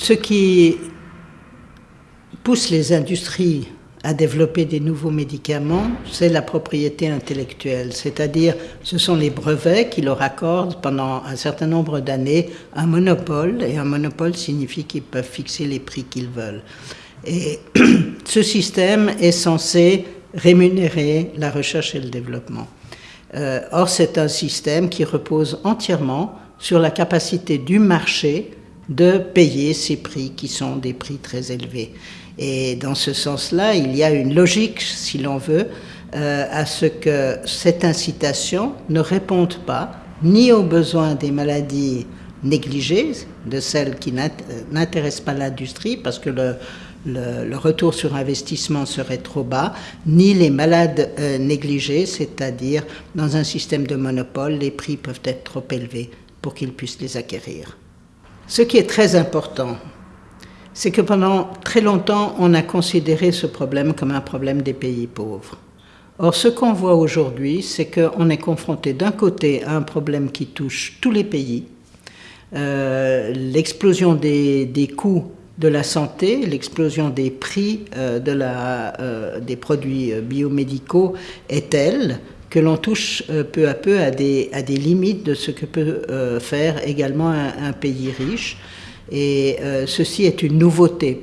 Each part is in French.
Ce qui pousse les industries à développer des nouveaux médicaments, c'est la propriété intellectuelle, c'est-à-dire ce sont les brevets qui leur accordent pendant un certain nombre d'années un monopole, et un monopole signifie qu'ils peuvent fixer les prix qu'ils veulent. Et ce système est censé rémunérer la recherche et le développement. Euh, or, c'est un système qui repose entièrement sur la capacité du marché de payer ces prix qui sont des prix très élevés. Et dans ce sens-là, il y a une logique, si l'on veut, euh, à ce que cette incitation ne réponde pas ni aux besoins des maladies négligées, de celles qui n'intéressent pas l'industrie, parce que le, le, retour sur investissement serait trop bas, ni les malades euh, négligés, c'est-à-dire dans un système de monopole, les prix peuvent être trop élevés pour qu'ils puissent les acquérir. Ce qui est très important, c'est que pendant très longtemps, on a considéré ce problème comme un problème des pays pauvres. Or, ce qu'on voit aujourd'hui, c'est qu'on est confronté d'un côté à un problème qui touche tous les pays, euh, l'explosion des, coûts de la santé, l'explosion des prix euh, euh, des produits biomédicaux est telle que l'on touche peu à peu à des, à des limites de ce que peut faire également un, pays riche. Et ceci est une nouveauté.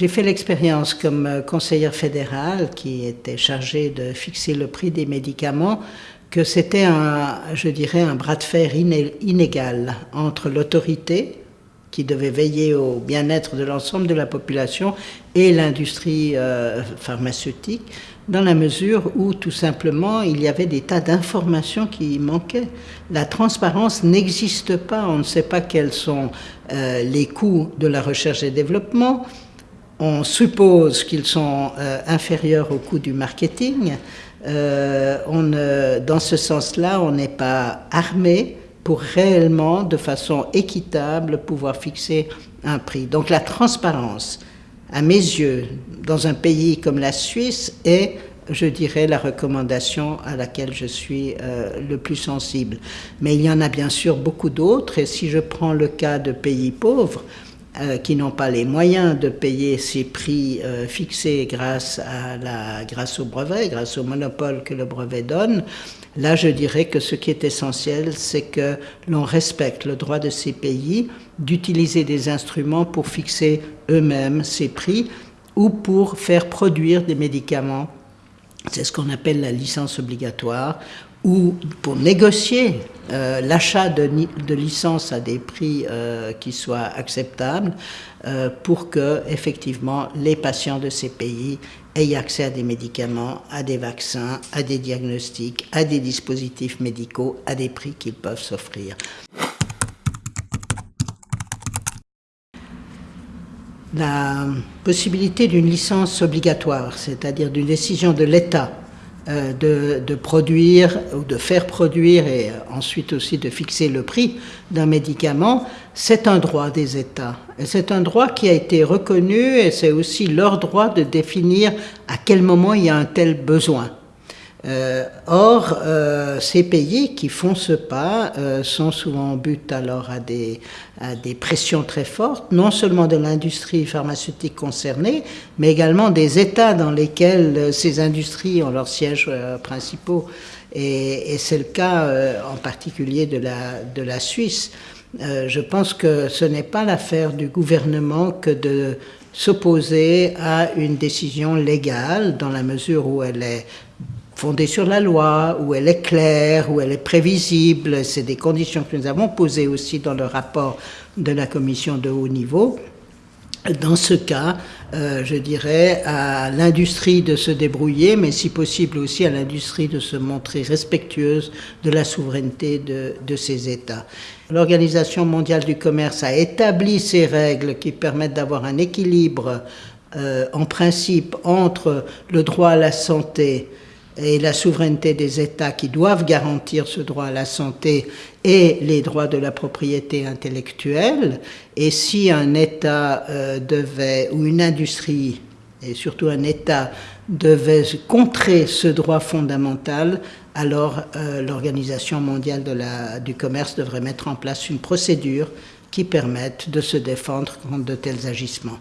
J'ai fait l'expérience comme conseillère fédérale qui était chargée de fixer le prix des médicaments que c'était un, je dirais, un bras de fer inégal entre l'autorité qui devait veiller au bien-être de l'ensemble de la population et l'industrie euh, pharmaceutique, dans la mesure où tout simplement il y avait des tas d'informations qui manquaient. La transparence n'existe pas, on ne sait pas quels sont euh, les coûts de la recherche et développement, on suppose qu'ils sont euh, inférieurs aux coûts du marketing, on, dans ce sens-là, on n'est pas armé pour réellement, de façon équitable, pouvoir fixer un prix. Donc la transparence, à mes yeux, dans un pays comme la Suisse, est, je dirais, la recommandation à laquelle je suis euh, le plus sensible. Mais il y en a bien sûr beaucoup d'autres, et si je prends le cas de pays pauvres, euh, qui n'ont pas les moyens de payer ces prix euh, fixés grâce, à la, grâce au brevet, grâce au monopole que le brevet donne, là je dirais que ce qui est essentiel, c'est que l'on respecte le droit de ces pays d'utiliser des instruments pour fixer eux-mêmes ces prix ou pour faire produire des médicaments. C'est ce qu'on appelle la licence obligatoire, ou pour négocier euh, l'achat de, licences à des prix euh, qui soient acceptables euh, pour que effectivement les patients de ces pays aient accès à des médicaments, à des vaccins, à des diagnostics, à des dispositifs médicaux à des prix qu'ils peuvent s'offrir. La possibilité d'une licence obligatoire, c'est-à-dire d'une décision de l'État euh, de, produire ou de faire produire et euh, ensuite aussi de fixer le prix d'un médicament, c'est un droit des États. C'est un droit qui a été reconnu et c'est aussi leur droit de définir à quel moment il y a un tel besoin. Euh, or, euh, ces pays qui font ce pas euh, sont souvent en but alors à des, à des pressions très fortes, non seulement de l'industrie pharmaceutique concernée, mais également des États dans lesquels ces industries ont leurs sièges principaux. Et, et c'est le cas en particulier de la, de la Suisse. je pense que ce n'est pas l'affaire du gouvernement que de s'opposer à une décision légale dans la mesure où elle est fondée sur la loi, où elle est claire, où elle est prévisible. C'est des conditions que nous avons posées aussi dans le rapport de la commission de haut niveau. Dans ce cas, euh, je dirais à l'industrie de se débrouiller, mais si possible aussi à l'industrie de se montrer respectueuse de la souveraineté de, de ces États. L'Organisation mondiale du commerce a établi ces règles qui permettent d'avoir un équilibre euh, en principe entre le droit à la santé et la souveraineté des États qui doivent garantir ce droit à la santé et les droits de la propriété intellectuelle. Et si un État euh, devait, ou une industrie, et surtout un État, devait contrer ce droit fondamental, alors euh, l'Organisation mondiale du commerce devrait mettre en place une procédure qui permette de se défendre contre de tels agissements.